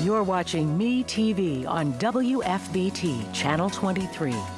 You're watching Me TV on WFBT Channel 23.